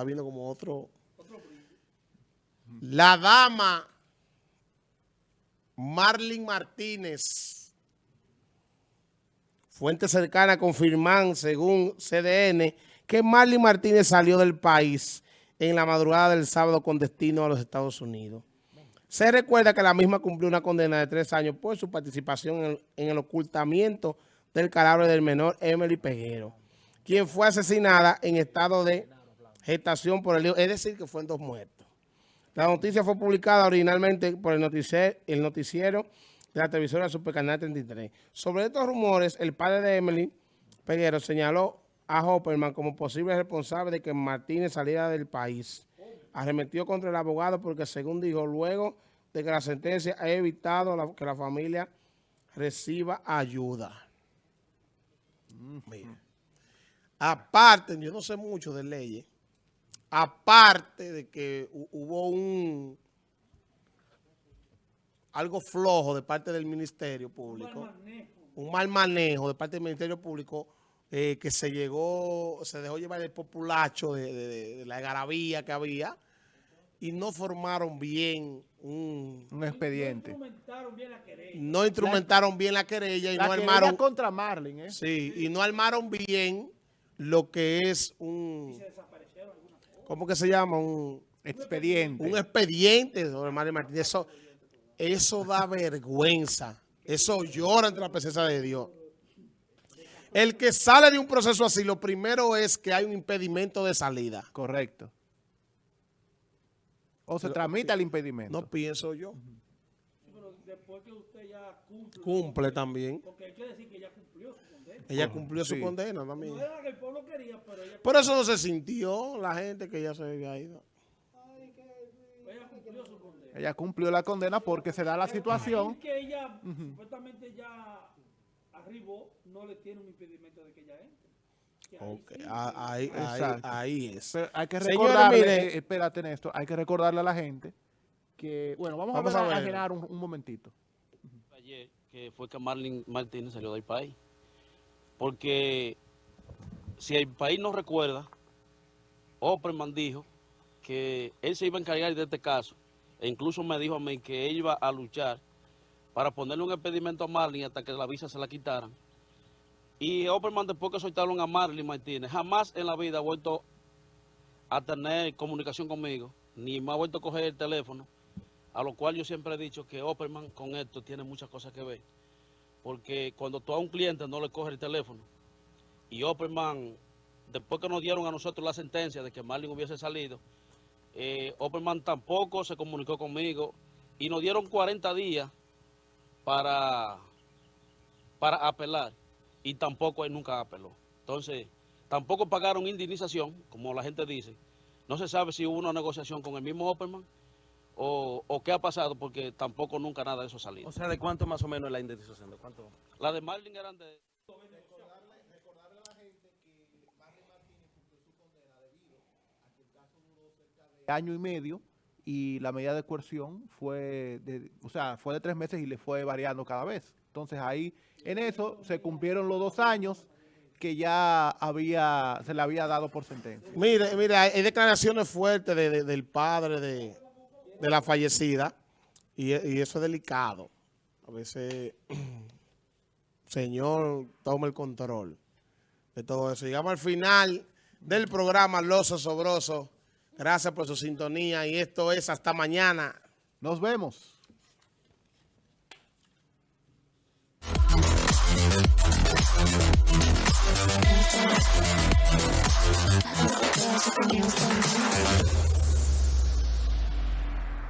está viendo como otro... La dama Marlin Martínez, fuente cercana confirman según CDN que Marlin Martínez salió del país en la madrugada del sábado con destino a los Estados Unidos. Se recuerda que la misma cumplió una condena de tres años por su participación en el, ocultamiento del cadáver del menor Emily Peguero, quien fue asesinada en estado de gestación por el hijo, es decir, que fue en dos muertos. La noticia fue publicada originalmente por el noticiero, el noticiero de la televisora Supercanal 33. Sobre estos rumores, el padre de Emily Peguero señaló a Hopperman como posible responsable de que Martínez saliera del país arremetió contra el abogado porque, según dijo, luego de que la sentencia ha evitado que la familia reciba ayuda. Aparte, yo no sé mucho de leyes, aparte de que hubo un algo flojo de parte del Ministerio Público, un mal manejo, de parte del Ministerio Público, eh, que se llegó, se dejó llevar el populacho de, la garabía que había y no formaron bien un, expediente. No instrumentaron bien la querella. No instrumentaron bien la querella y no armaron... contra Marlin, ¿eh? Sí, y no armaron bien lo que es un... ¿Cómo que se llama? Un expediente. Un expediente sobre Marlin Martínez. Eso, eso da vergüenza. Eso llora entre la presencia de Dios. El que sale de un proceso así, lo primero es que hay un impedimento de salida. Correcto. O se tramita el impedimento. No pienso yo. pero después que usted ya cumple. Cumple también. Porque hay que decir que ella cumplió su condena. Ella cumplió su condena también. No era que el pueblo quería, pero ella... Por eso no se sintió la gente que ya se había ido. Ella cumplió su condena. Ella cumplió la condena porque se da la situación. que ella supuestamente ya arribó, no le tiene un impedimento de que ella entre. Okay. Ahí, ahí, es. hay que recordarle, eh, espérate Néstor, hay que recordarle a la gente que, bueno, vamos, a, ver, a un, momentito. Ayer que fue que Marlin Martínez salió del país. Porque si el país no recuerda, Opperman dijo que él se iba a encargar de este caso. E incluso me dijo a mí que él iba a luchar para ponerle un impedimento a Marlin hasta que la visa se la quitaran. Y Opperman después que soltaron a Marley Martínez, jamás en la vida ha vuelto a tener comunicación conmigo, ni me ha vuelto a coger el teléfono, a lo cual yo siempre he dicho que Opperman con esto tiene muchas cosas que ver. Porque cuando tú a un cliente no le coges el teléfono, y Opperman, después que nos dieron a nosotros la sentencia de que Marlin hubiese salido, eh, Opperman tampoco se comunicó conmigo, y nos dieron 40 días para, para apelar y tampoco él nunca apeló. Entonces, tampoco pagaron indemnización, como la gente dice. No se sabe si hubo una negociación con el mismo Opperman o, qué ha pasado, porque tampoco nunca nada de eso salió. O sea, ¿de cuánto más o menos es la indemnización? ¿De cuánto? La de Marlin eran de... Recordarle, recordarle a la gente que Marlin Martínez cumplió su condena debido a que el caso duró cerca de año y medio y la medida de coerción fue de, o sea, fue de tres meses y le fue variando cada vez. Entonces ahí, en eso, se cumplieron los dos años que ya había se le había dado por sentencia. Mire, mire, hay declaraciones fuertes del padre de, la fallecida y, eso es delicado. A veces, señor, toma el control de todo eso. Llegamos al final del programa Los Osobrosos. Gracias por su sintonía y esto es hasta mañana. Nos vemos.